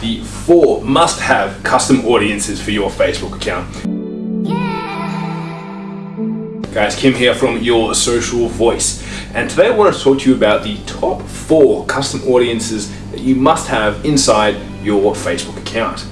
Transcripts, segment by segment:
the four must-have custom audiences for your Facebook account. Guys, Kim here from Your Social Voice. And today I want to talk to you about the top four custom audiences that you must have inside your Facebook account.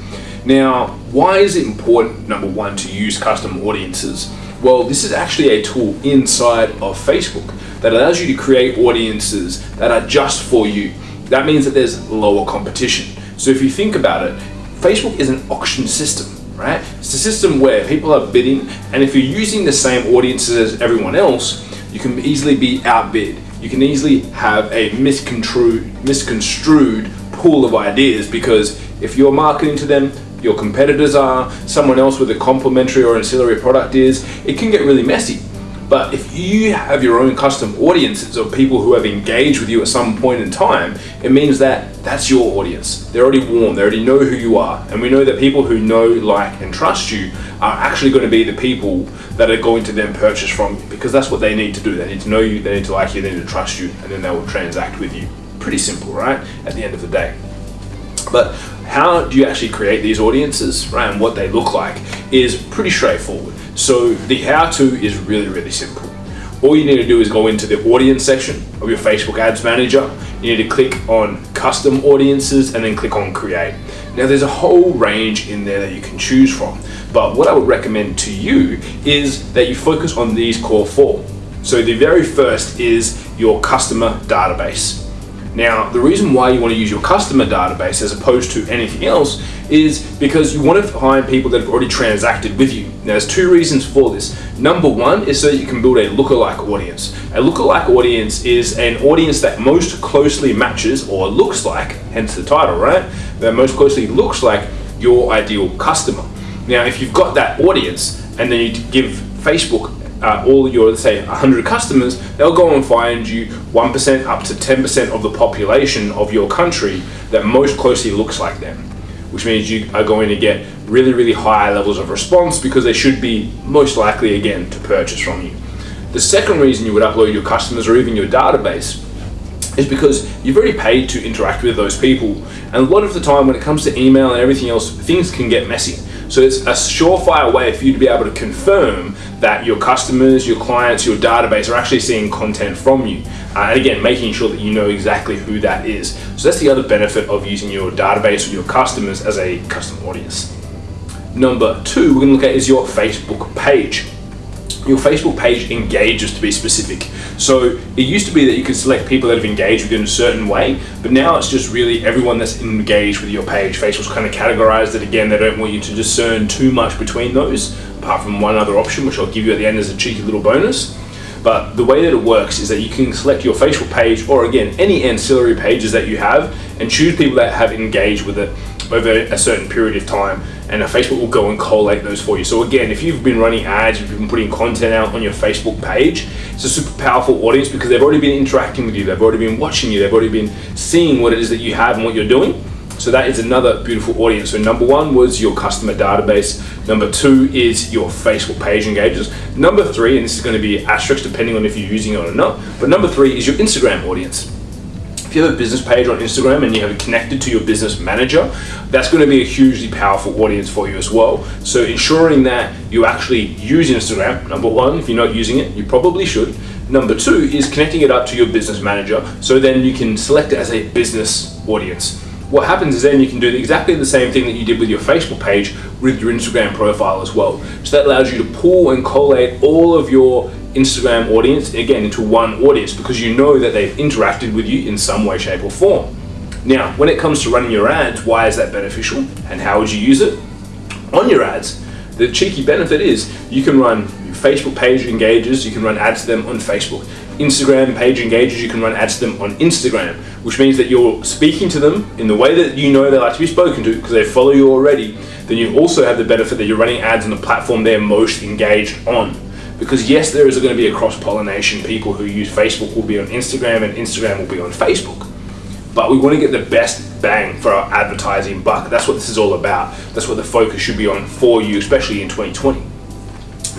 Now, why is it important, number one, to use custom audiences? Well, this is actually a tool inside of Facebook that allows you to create audiences that are just for you. That means that there's lower competition. So if you think about it, Facebook is an auction system, right? It's a system where people are bidding, and if you're using the same audiences as everyone else, you can easily be outbid. You can easily have a misconstrued, misconstrued pool of ideas because if you're marketing to them, your competitors are, someone else with a complementary or ancillary product is, it can get really messy. But if you have your own custom audiences of people who have engaged with you at some point in time, it means that that's your audience. They're already warm, they already know who you are. And we know that people who know, like, and trust you are actually going to be the people that are going to then purchase from you because that's what they need to do. They need to know you, they need to like you, they need to trust you, and then they will transact with you. Pretty simple, right? At the end of the day. But how do you actually create these audiences, right? And what they look like is pretty straightforward. So the how to is really, really simple. All you need to do is go into the audience section of your Facebook Ads Manager. You need to click on custom audiences and then click on create. Now there's a whole range in there that you can choose from, but what I would recommend to you is that you focus on these core four. So the very first is your customer database. Now, the reason why you want to use your customer database as opposed to anything else is because you want to find people that have already transacted with you. Now, there's two reasons for this. Number one is so that you can build a lookalike audience. A lookalike audience is an audience that most closely matches or looks like, hence the title, right? That most closely looks like your ideal customer. Now, if you've got that audience and then you give Facebook uh, all your, say, 100 customers, they'll go and find you 1% up to 10% of the population of your country that most closely looks like them, which means you are going to get really, really high levels of response because they should be most likely, again, to purchase from you. The second reason you would upload your customers or even your database is because you've already paid to interact with those people. And a lot of the time when it comes to email and everything else, things can get messy. So it's a surefire way for you to be able to confirm that your customers, your clients, your database are actually seeing content from you. Uh, and again, making sure that you know exactly who that is. So that's the other benefit of using your database or your customers as a custom audience. Number two, we're gonna look at is your Facebook page your Facebook page engages to be specific. So it used to be that you could select people that have engaged with you in a certain way, but now it's just really everyone that's engaged with your page. Facebook's kind of categorized it again. They don't want you to discern too much between those, apart from one other option, which I'll give you at the end as a cheeky little bonus. But the way that it works is that you can select your Facebook page or again, any ancillary pages that you have and choose people that have engaged with it over a certain period of time and Facebook will go and collate those for you. So again, if you've been running ads, you've been putting content out on your Facebook page, it's a super powerful audience because they've already been interacting with you, they've already been watching you, they've already been seeing what it is that you have and what you're doing. So that is another beautiful audience. So number one was your customer database. Number two is your Facebook page engages. Number three, and this is going to be asterisk depending on if you're using it or not, but number three is your Instagram audience you have a business page on Instagram and you have it connected to your business manager, that's going to be a hugely powerful audience for you as well. So ensuring that you actually use Instagram, number one, if you're not using it, you probably should. Number two is connecting it up to your business manager so then you can select it as a business audience. What happens is then you can do exactly the same thing that you did with your Facebook page with your Instagram profile as well. So that allows you to pull and collate all of your Instagram audience, again, into one audience because you know that they've interacted with you in some way, shape, or form. Now, when it comes to running your ads, why is that beneficial and how would you use it? On your ads, the cheeky benefit is you can run Facebook page engages, you can run ads to them on Facebook. Instagram page engages, you can run ads to them on Instagram, which means that you're speaking to them in the way that you know they like to be spoken to because they follow you already. Then you also have the benefit that you're running ads on the platform they're most engaged on. Because yes, there is going to be a cross-pollination. People who use Facebook will be on Instagram and Instagram will be on Facebook. But we want to get the best bang for our advertising buck. That's what this is all about. That's what the focus should be on for you, especially in 2020.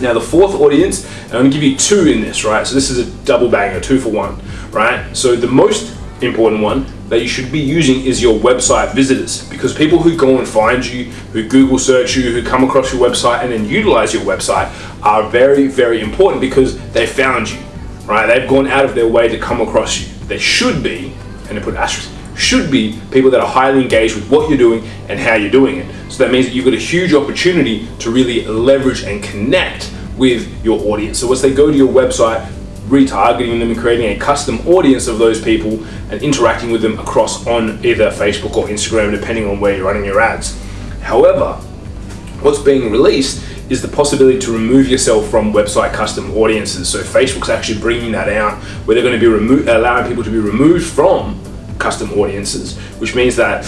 Now the fourth audience, I'm going to give you two in this, right? So this is a double banger, two for one, right? So the most important one that you should be using is your website visitors because people who go and find you, who Google search you, who come across your website and then utilize your website are very, very important because they found you, right? They've gone out of their way to come across you. They should be, and they put asterisk, should be people that are highly engaged with what you're doing and how you're doing it. So that means that you've got a huge opportunity to really leverage and connect with your audience. So once they go to your website, retargeting them and creating a custom audience of those people and interacting with them across on either Facebook or Instagram, depending on where you're running your ads. However, what's being released is the possibility to remove yourself from website custom audiences. So Facebook's actually bringing that out where they're going to be allowing people to be removed from custom audiences, which means that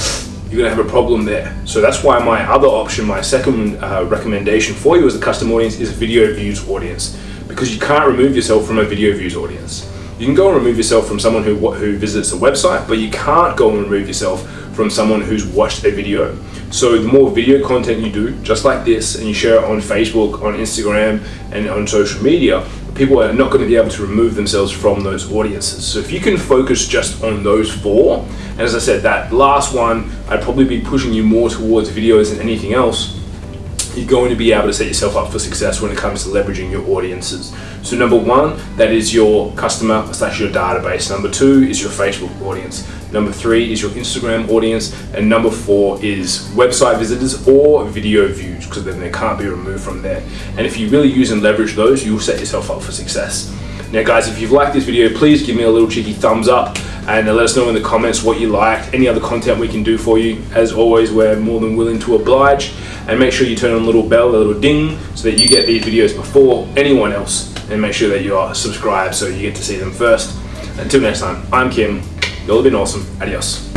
you're going to have a problem there. So that's why my other option, my second uh, recommendation for you as a custom audience is video views audience because you can't remove yourself from a video views audience. You can go and remove yourself from someone who, who visits a website, but you can't go and remove yourself from someone who's watched a video. So the more video content you do, just like this, and you share it on Facebook, on Instagram, and on social media, people are not going to be able to remove themselves from those audiences. So if you can focus just on those four, and as I said, that last one, I'd probably be pushing you more towards videos than anything else you're going to be able to set yourself up for success when it comes to leveraging your audiences. So number one, that is your customer slash your database. Number two is your Facebook audience. Number three is your Instagram audience. And number four is website visitors or video views because then they can't be removed from there. And if you really use and leverage those, you'll set yourself up for success. Now guys, if you've liked this video, please give me a little cheeky thumbs up and let us know in the comments what you liked, any other content we can do for you. As always, we're more than willing to oblige. And make sure you turn on the little bell, the little ding, so that you get these videos before anyone else. And make sure that you are subscribed so you get to see them first. Until next time, I'm Kim. Y'all have been awesome. Adios.